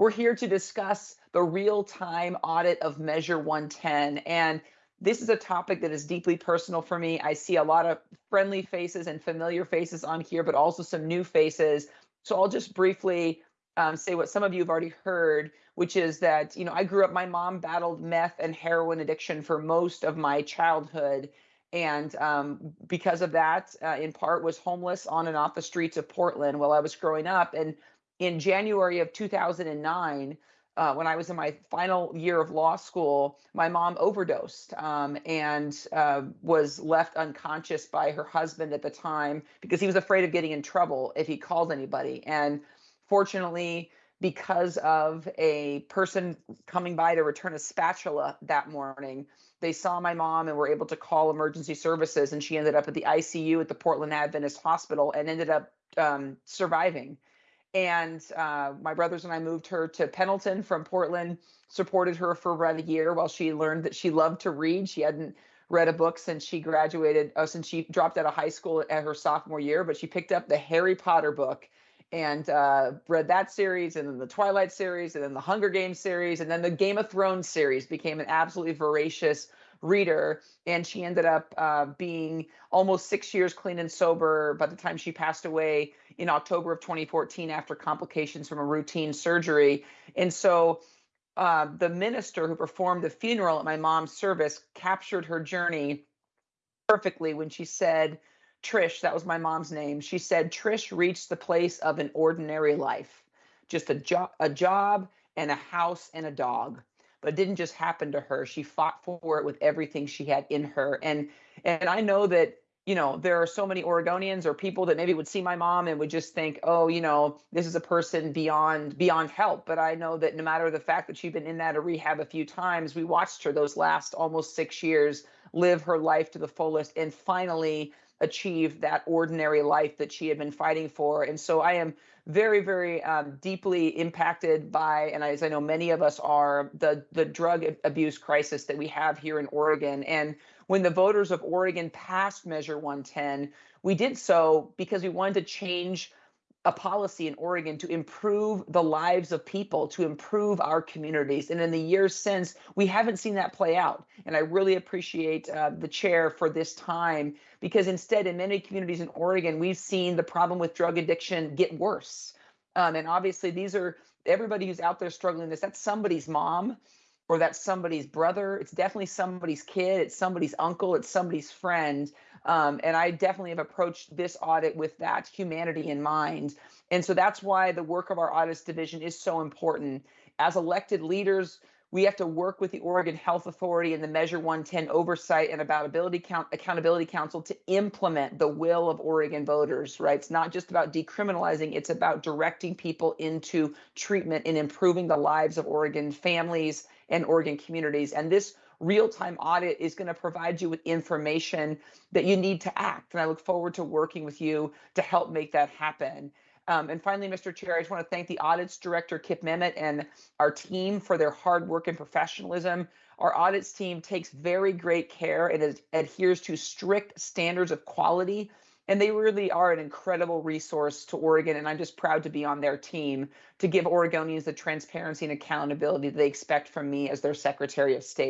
We're here to discuss the real-time audit of Measure 110. And this is a topic that is deeply personal for me. I see a lot of friendly faces and familiar faces on here, but also some new faces. So I'll just briefly um, say what some of you have already heard, which is that, you know, I grew up, my mom battled meth and heroin addiction for most of my childhood. And um, because of that, uh, in part, was homeless on and off the streets of Portland while I was growing up. And in January of 2009, uh, when I was in my final year of law school, my mom overdosed um, and uh, was left unconscious by her husband at the time because he was afraid of getting in trouble if he called anybody. And fortunately, because of a person coming by to return a spatula that morning, they saw my mom and were able to call emergency services. And she ended up at the ICU at the Portland Adventist Hospital and ended up um, surviving and uh, my brothers and I moved her to Pendleton from Portland, supported her for about a year while she learned that she loved to read. She hadn't read a book since she graduated, oh, since she dropped out of high school at her sophomore year, but she picked up the Harry Potter book and uh, read that series, and then the Twilight series, and then the Hunger Games series, and then the Game of Thrones series became an absolutely voracious reader and she ended up uh, being almost six years clean and sober by the time she passed away in october of 2014 after complications from a routine surgery. And so uh, the minister who performed the funeral at my mom's service captured her journey perfectly when she said trish that was my mom's name she said trish reached the place of an ordinary life just a job a job and a house and a dog but it didn't just happen to her. She fought for it with everything she had in her. And and I know that you know there are so many Oregonians or people that maybe would see my mom and would just think, oh, you know, this is a person beyond beyond help. But I know that no matter the fact that she'd been in that a rehab a few times, we watched her those last almost six years live her life to the fullest and finally achieve that ordinary life that she had been fighting for. And so I am very, very um, deeply impacted by, and as I know many of us are, the the drug abuse crisis that we have here in Oregon. And when the voters of Oregon passed Measure 110, we did so because we wanted to change a policy in Oregon to improve the lives of people, to improve our communities. And in the years since, we haven't seen that play out. And I really appreciate uh, the chair for this time because instead, in many communities in Oregon, we've seen the problem with drug addiction get worse. Um, and obviously, these are everybody who's out there struggling this, that's somebody's mom or that's somebody's brother. It's definitely somebody's kid, it's somebody's uncle, it's somebody's friend. Um, and I definitely have approached this audit with that humanity in mind. And so that's why the work of our audits division is so important. As elected leaders, we have to work with the Oregon Health Authority and the Measure 110 Oversight and Count, Accountability Council to implement the will of Oregon voters, right? It's not just about decriminalizing, it's about directing people into treatment and improving the lives of Oregon families and Oregon communities. And this real-time audit is going to provide you with information that you need to act. And I look forward to working with you to help make that happen. Um, and finally, Mr. Chair, I just want to thank the audits director, Kip Memmott, and our team for their hard work and professionalism. Our audits team takes very great care and adheres to strict standards of quality and they really are an incredible resource to Oregon. And I'm just proud to be on their team to give Oregonians the transparency and accountability they expect from me as their Secretary of State.